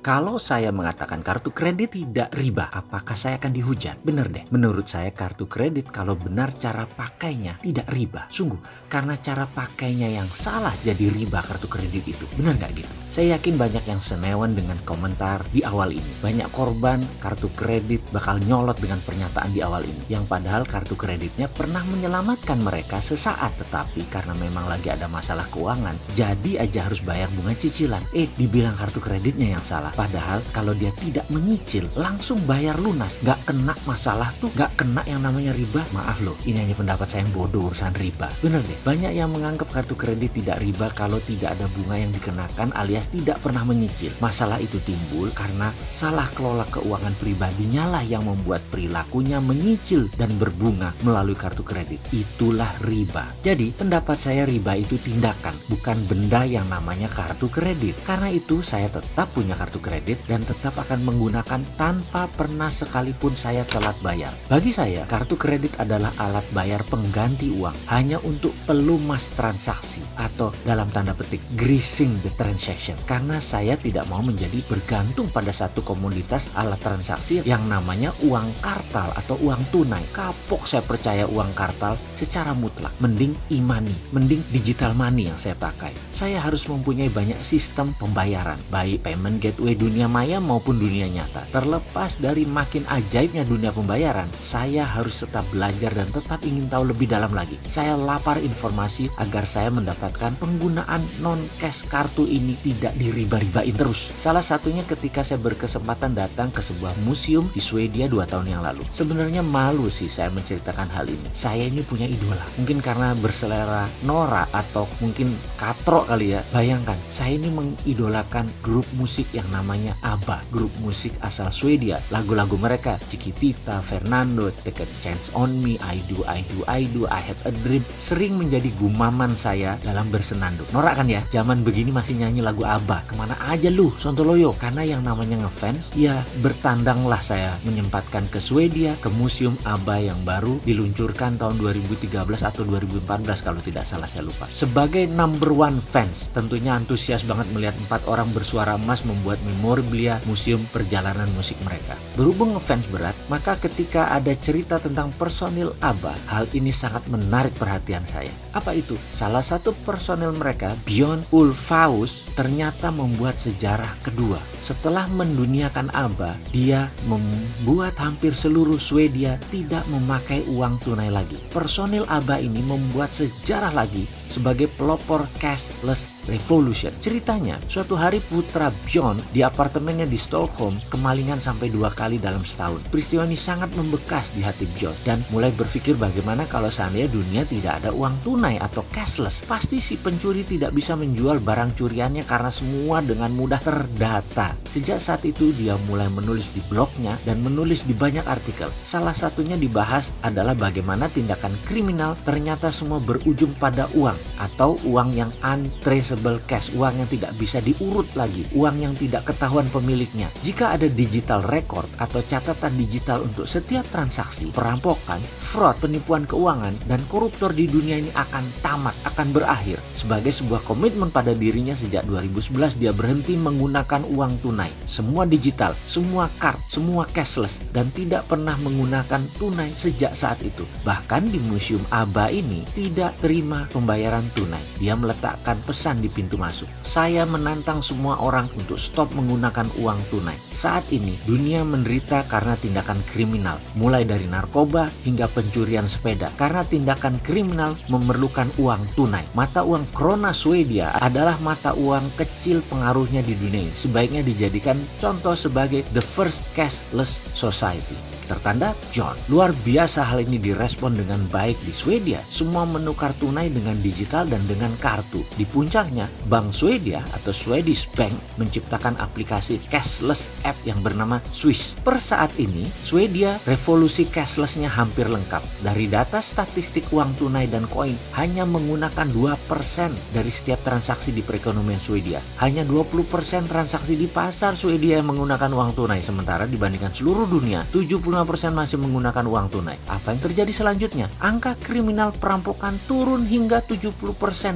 Kalau saya mengatakan kartu kredit tidak riba, apakah saya akan dihujat? Bener deh. Menurut saya kartu kredit kalau benar cara pakainya tidak riba. Sungguh, karena cara pakainya yang salah jadi riba kartu kredit itu. Benar nggak gitu? Saya yakin banyak yang senewan dengan komentar di awal ini. Banyak korban kartu kredit bakal nyolot dengan pernyataan di awal ini. Yang padahal kartu kreditnya pernah menyelamatkan mereka sesaat. Tetapi karena memang lagi ada masalah keuangan, jadi aja harus bayar bunga cicilan. Eh, dibilang kartu kreditnya yang salah. Padahal kalau dia tidak menyicil, langsung bayar lunas. Nggak kena masalah tuh, nggak kena yang namanya riba. Maaf loh, ini hanya pendapat saya yang bodoh urusan riba. Bener deh, banyak yang menganggap kartu kredit tidak riba kalau tidak ada bunga yang dikenakan alias tidak pernah menyicil. Masalah itu timbul karena salah kelola keuangan pribadinya lah yang membuat perilakunya menyicil dan berbunga melalui kartu kredit. Itulah riba. Jadi pendapat saya riba itu tindakan, bukan benda yang namanya kartu kredit. Karena itu saya tetap punya kartu kredit dan tetap akan menggunakan tanpa pernah sekalipun saya telat bayar. Bagi saya, kartu kredit adalah alat bayar pengganti uang hanya untuk pelumas transaksi atau dalam tanda petik greasing the transaction karena saya tidak mau menjadi bergantung pada satu komoditas alat transaksi yang namanya uang kartal atau uang tunai. Kapok saya percaya uang kartal secara mutlak. Mending e-money, mending digital money yang saya pakai. Saya harus mempunyai banyak sistem pembayaran, baik payment gateway dunia maya maupun dunia nyata. Terlepas dari makin ajaibnya dunia pembayaran, saya harus tetap belajar dan tetap ingin tahu lebih dalam lagi. Saya lapar informasi agar saya mendapatkan penggunaan non-cash kartu ini tidak tidak diriba-ribain terus. Salah satunya ketika saya berkesempatan datang ke sebuah museum di Swedia dua tahun yang lalu. Sebenarnya malu sih saya menceritakan hal ini. Saya ini punya idola. Mungkin karena berselera Nora atau mungkin katro kali ya. Bayangkan, saya ini mengidolakan grup musik yang namanya ABBA. Grup musik asal Swedia. Lagu-lagu mereka, Chiquitita, Fernando, Take a Chance on Me, I Do, I Do, I Do, I Have a Dream. Sering menjadi gumaman saya dalam bersenandung. Nora kan ya, zaman begini masih nyanyi lagu Abah ke mana aja lu Sontoloyo karena yang namanya ngefans ya bertandanglah saya menyempatkan ke Swedia ke museum Abah yang baru diluncurkan tahun 2013 atau 2014 kalau tidak salah saya lupa sebagai number one fans tentunya antusias banget melihat empat orang bersuara emas membuat memorabilia museum perjalanan musik mereka. Berhubung ngefans berat maka ketika ada cerita tentang personil Abah hal ini sangat menarik perhatian saya apa itu salah satu personil mereka Bjorn Ulfaus ternyata ternyata membuat sejarah kedua. Setelah menduniakan ABBA, dia membuat hampir seluruh Swedia tidak memakai uang tunai lagi. Personil ABBA ini membuat sejarah lagi sebagai pelopor cashless revolution. Ceritanya, suatu hari putra Bjorn di apartemennya di Stockholm kemalingan sampai dua kali dalam setahun. Peristiwa ini sangat membekas di hati Bjorn dan mulai berpikir bagaimana kalau seandainya dunia tidak ada uang tunai atau cashless. Pasti si pencuri tidak bisa menjual barang curiannya karena semua dengan mudah terdata. Sejak saat itu dia mulai menulis di blognya dan menulis di banyak artikel. Salah satunya dibahas adalah bagaimana tindakan kriminal ternyata semua berujung pada uang atau uang yang untraceable cash, uang yang tidak bisa diurut lagi, uang yang tidak ketahuan pemiliknya. Jika ada digital record atau catatan digital untuk setiap transaksi, perampokan, fraud, penipuan keuangan, dan koruptor di dunia ini akan tamat, akan berakhir. Sebagai sebuah komitmen pada dirinya sejak 2000 2011 dia berhenti menggunakan uang tunai. Semua digital, semua card, semua cashless dan tidak pernah menggunakan tunai sejak saat itu. Bahkan di Museum ABA ini tidak terima pembayaran tunai. Dia meletakkan pesan di pintu masuk. Saya menantang semua orang untuk stop menggunakan uang tunai. Saat ini dunia menderita karena tindakan kriminal, mulai dari narkoba hingga pencurian sepeda. Karena tindakan kriminal memerlukan uang tunai. Mata uang krona Swedia adalah mata uang kecil pengaruhnya di dunia sebaiknya dijadikan contoh sebagai the first cashless society tertanda John. Luar biasa hal ini direspon dengan baik di Swedia. Semua menukar tunai dengan digital dan dengan kartu. Di puncaknya, Bank Swedia atau Swedish Bank menciptakan aplikasi cashless app yang bernama Swish. Per saat ini, Swedia revolusi cashlessnya hampir lengkap. Dari data statistik uang tunai dan koin, hanya menggunakan 2% dari setiap transaksi di perekonomian Swedia. Hanya 20% transaksi di pasar Swedia yang menggunakan uang tunai, sementara dibandingkan seluruh dunia, 75 75% masih menggunakan uang tunai. Apa yang terjadi selanjutnya? Angka kriminal perampokan turun hingga 70%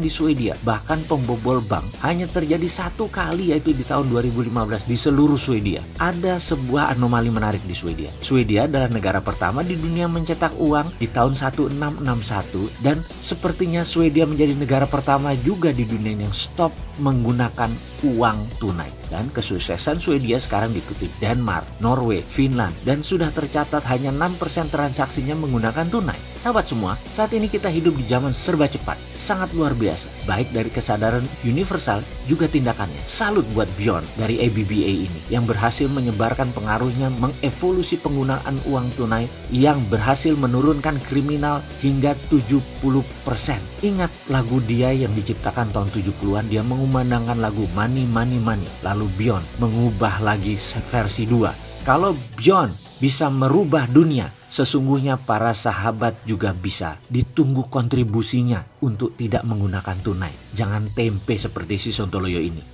di Swedia. Bahkan pembobol bank hanya terjadi satu kali yaitu di tahun 2015 di seluruh Swedia. Ada sebuah anomali menarik di Swedia. Swedia adalah negara pertama di dunia mencetak uang di tahun 1661 dan sepertinya Swedia menjadi negara pertama juga di dunia yang stop menggunakan uang tunai. Dan kesuksesan Swedia sekarang diikuti Denmark, Norway, Finland, dan sudah tercatat hanya 6% transaksinya menggunakan tunai. Sahabat semua, saat ini kita hidup di zaman serba cepat, sangat luar biasa. Baik dari kesadaran universal, juga tindakannya. Salut buat Bjorn dari ABBA ini, yang berhasil menyebarkan pengaruhnya mengevolusi penggunaan uang tunai yang berhasil menurunkan kriminal hingga 70%. Ingat lagu dia yang diciptakan tahun 70-an, dia mengumandangkan lagu Money Money Money. Lalu Bjorn mengubah lagi versi 2. Kalau Bjorn bisa merubah dunia, sesungguhnya para sahabat juga bisa ditunggu kontribusinya untuk tidak menggunakan tunai. Jangan tempe seperti si Sontoloyo ini.